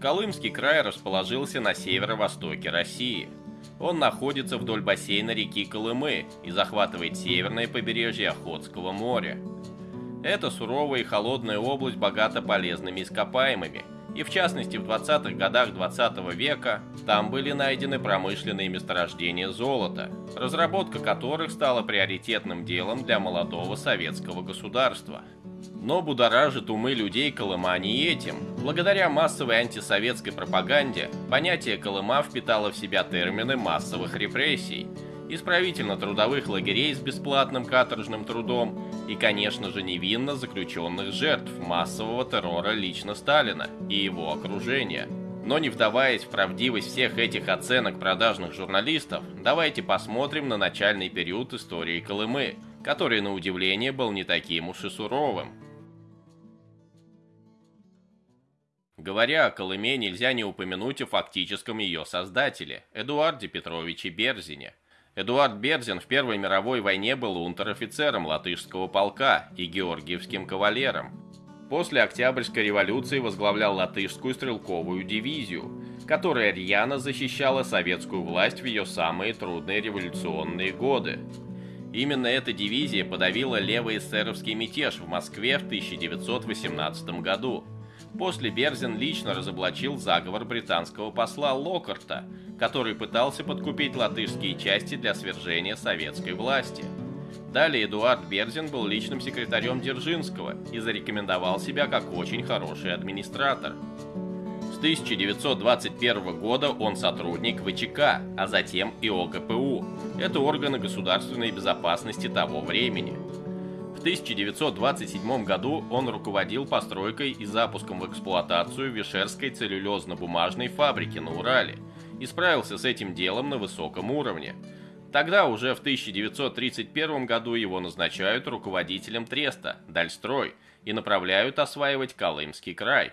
Колымский край расположился на северо-востоке России. Он находится вдоль бассейна реки Колымы и захватывает северное побережье Охотского моря. Это суровая и холодная область богата полезными ископаемыми, и в частности в 20-х годах 20 -го века там были найдены промышленные месторождения золота, разработка которых стала приоритетным делом для молодого советского государства. Но будоражит умы людей Колыма не этим. Благодаря массовой антисоветской пропаганде, понятие Колыма впитало в себя термины массовых репрессий, исправительно-трудовых лагерей с бесплатным каторжным трудом и, конечно же, невинно заключенных жертв массового террора лично Сталина и его окружения. Но не вдаваясь в правдивость всех этих оценок продажных журналистов, давайте посмотрим на начальный период истории Колымы, который, на удивление, был не таким уж и суровым. Говоря о Колыме, нельзя не упомянуть о фактическом ее создателе, Эдуарде Петровиче Берзине. Эдуард Берзин в Первой мировой войне был унтер-офицером латышского полка и георгиевским кавалером. После Октябрьской революции возглавлял латышскую стрелковую дивизию, которая рьяно защищала советскую власть в ее самые трудные революционные годы. Именно эта дивизия подавила левый эсеровский мятеж в Москве в 1918 году – После Берзин лично разоблачил заговор британского посла Локарта, который пытался подкупить латышские части для свержения советской власти. Далее Эдуард Берзин был личным секретарем Дзержинского и зарекомендовал себя как очень хороший администратор. С 1921 года он сотрудник ВЧК, а затем и ОГПУ. Это органы государственной безопасности того времени. 1927 году он руководил постройкой и запуском в эксплуатацию Вишерской целлюлезно-бумажной фабрики на Урале и справился с этим делом на высоком уровне. Тогда уже в 1931 году его назначают руководителем Треста, Дальстрой, и направляют осваивать Колымский край.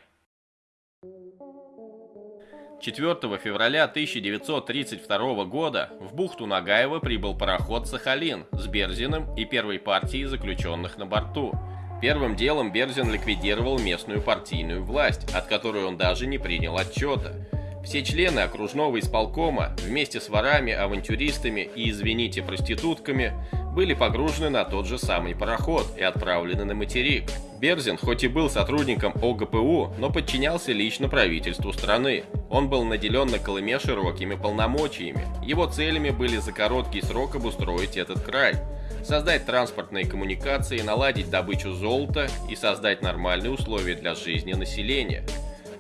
4 февраля 1932 года в бухту Нагаева прибыл пароход «Сахалин» с Берзиным и первой партией заключенных на борту. Первым делом Берзин ликвидировал местную партийную власть, от которой он даже не принял отчета. Все члены окружного исполкома вместе с ворами, авантюристами и, извините, проститутками были погружены на тот же самый пароход и отправлены на материк. Берзин, хоть и был сотрудником ОГПУ, но подчинялся лично правительству страны. Он был наделен на Колыме широкими полномочиями. Его целями были за короткий срок обустроить этот край, создать транспортные коммуникации, наладить добычу золота и создать нормальные условия для жизни населения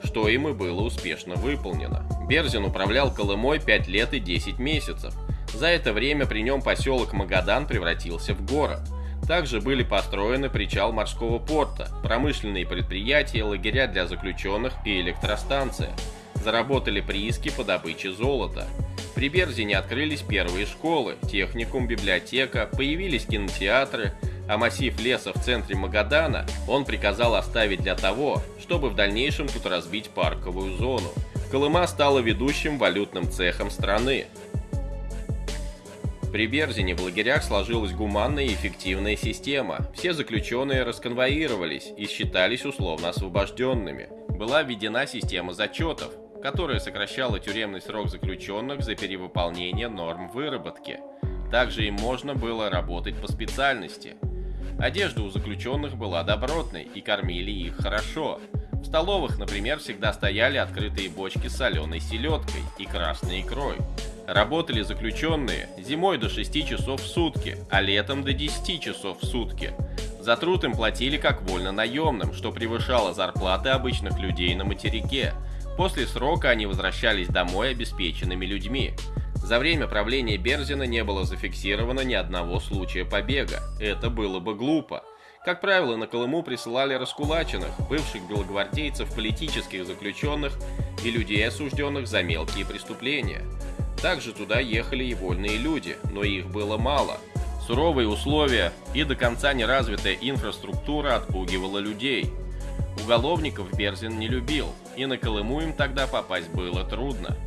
что им и было успешно выполнено. Берзин управлял Колымой 5 лет и 10 месяцев, за это время при нем поселок Магадан превратился в город. Также были построены причал морского порта, промышленные предприятия, лагеря для заключенных и электростанция. Заработали прииски по добыче золота. При Берзине открылись первые школы, техникум, библиотека, появились кинотеатры, а массив леса в центре Магадана он приказал оставить для того, чтобы в дальнейшем тут разбить парковую зону. Колыма стала ведущим валютным цехом страны. При Берзине в лагерях сложилась гуманная и эффективная система. Все заключенные расконвоировались и считались условно освобожденными. Была введена система зачетов, которая сокращала тюремный срок заключенных за перевыполнение норм выработки. Также им можно было работать по специальности. Одежда у заключенных была добротной и кормили их хорошо. В столовых, например, всегда стояли открытые бочки с соленой селедкой и красной икрой. Работали заключенные зимой до 6 часов в сутки, а летом до 10 часов в сутки. За труд им платили как вольно наемным, что превышало зарплаты обычных людей на материке. После срока они возвращались домой обеспеченными людьми. За время правления Берзина не было зафиксировано ни одного случая побега. Это было бы глупо. Как правило, на Колыму присылали раскулаченных, бывших белогвардейцев, политических заключенных и людей, осужденных за мелкие преступления. Также туда ехали и вольные люди, но их было мало. Суровые условия и до конца неразвитая инфраструктура отпугивала людей. Уголовников Берзин не любил, и на Колыму им тогда попасть было трудно.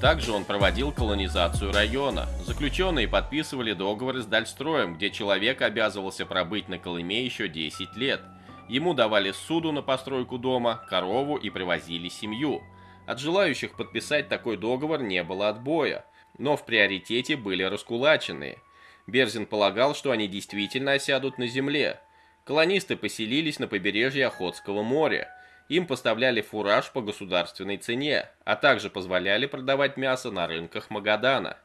Также он проводил колонизацию района. Заключенные подписывали договоры с Дальстроем, где человек обязывался пробыть на Колыме еще 10 лет. Ему давали суду на постройку дома, корову и привозили семью. От желающих подписать такой договор не было отбоя, но в приоритете были раскулаченные. Берзин полагал, что они действительно осядут на земле. Колонисты поселились на побережье Охотского моря. Им поставляли фураж по государственной цене, а также позволяли продавать мясо на рынках Магадана.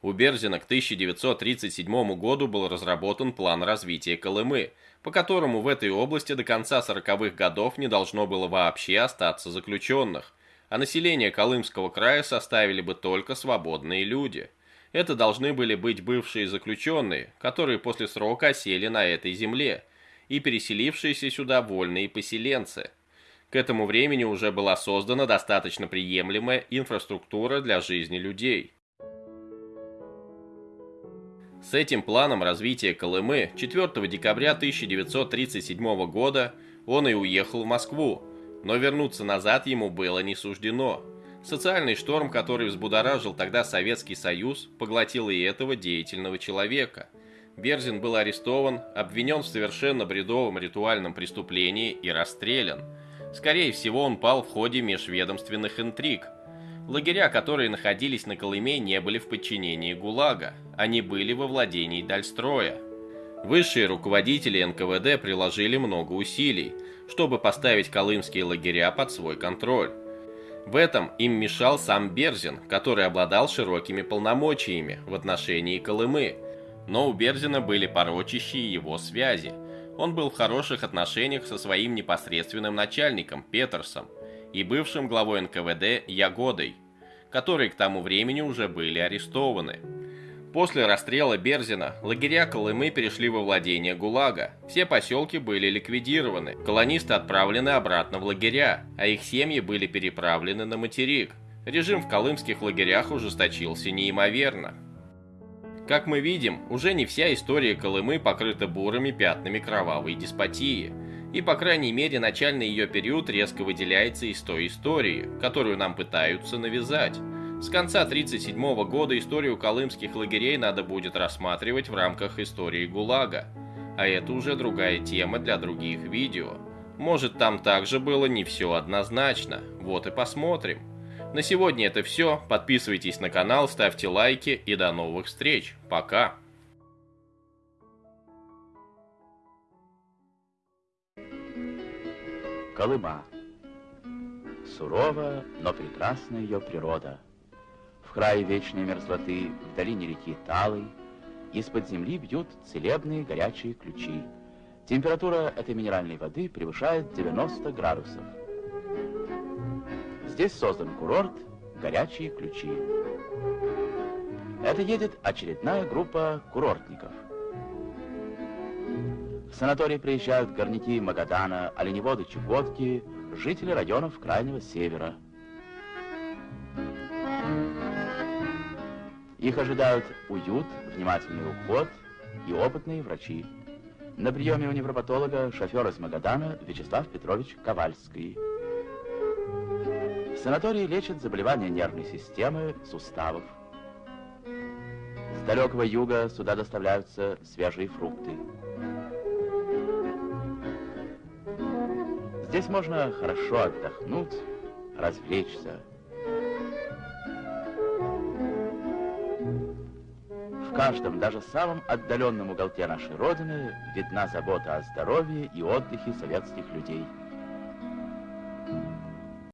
У Берзина к 1937 году был разработан план развития Колымы, по которому в этой области до конца 40-х годов не должно было вообще остаться заключенных, а население Колымского края составили бы только свободные люди. Это должны были быть бывшие заключенные, которые после срока осели на этой земле, и переселившиеся сюда вольные поселенцы. К этому времени уже была создана достаточно приемлемая инфраструктура для жизни людей – с этим планом развития Колымы 4 декабря 1937 года он и уехал в Москву, но вернуться назад ему было не суждено. Социальный шторм, который взбудоражил тогда Советский Союз, поглотил и этого деятельного человека. Берзин был арестован, обвинен в совершенно бредовом ритуальном преступлении и расстрелян. Скорее всего, он пал в ходе межведомственных интриг – Лагеря, которые находились на Колыме, не были в подчинении ГУЛАГа, они были во владении Дальстроя. Высшие руководители НКВД приложили много усилий, чтобы поставить колымские лагеря под свой контроль. В этом им мешал сам Берзин, который обладал широкими полномочиями в отношении Колымы, но у Берзина были порочащие его связи. Он был в хороших отношениях со своим непосредственным начальником Петерсом, и бывшим главой НКВД Ягодой, которые к тому времени уже были арестованы. После расстрела Берзина лагеря Колымы перешли во владение ГУЛАГа. Все поселки были ликвидированы, колонисты отправлены обратно в лагеря, а их семьи были переправлены на материк. Режим в колымских лагерях ужесточился неимоверно. Как мы видим, уже не вся история Колымы покрыта бурыми пятнами кровавой деспотии – и, по крайней мере, начальный ее период резко выделяется из той истории, которую нам пытаются навязать. С конца 1937 года историю колымских лагерей надо будет рассматривать в рамках истории ГУЛАГа. А это уже другая тема для других видео. Может там также было не все однозначно, вот и посмотрим. На сегодня это все, подписывайтесь на канал, ставьте лайки и до новых встреч. Пока! Колыма. Сурова, но прекрасна ее природа. В крае вечной мерзлоты, в долине реки Талой, из-под земли бьют целебные горячие ключи. Температура этой минеральной воды превышает 90 градусов. Здесь создан курорт «Горячие ключи». Это едет очередная группа курортников – в санаторий приезжают горняки Магадана, оленеводы Чукотки, жители районов Крайнего Севера. Их ожидают уют, внимательный уход и опытные врачи. На приеме у невропатолога шофер из Магадана Вячеслав Петрович Ковальский. В санатории лечат заболевания нервной системы, суставов. С далекого юга сюда доставляются свежие фрукты. Здесь можно хорошо отдохнуть, развлечься. В каждом, даже самом отдаленном уголке нашей Родины видна забота о здоровье и отдыхе советских людей –